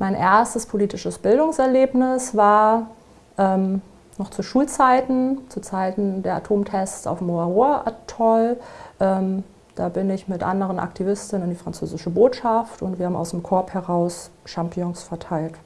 Mein erstes politisches Bildungserlebnis war ähm, noch zu Schulzeiten, zu Zeiten der Atomtests auf dem Moaroa-Atoll. Ähm, da bin ich mit anderen Aktivistinnen in die französische Botschaft und wir haben aus dem Korb heraus Champignons verteilt.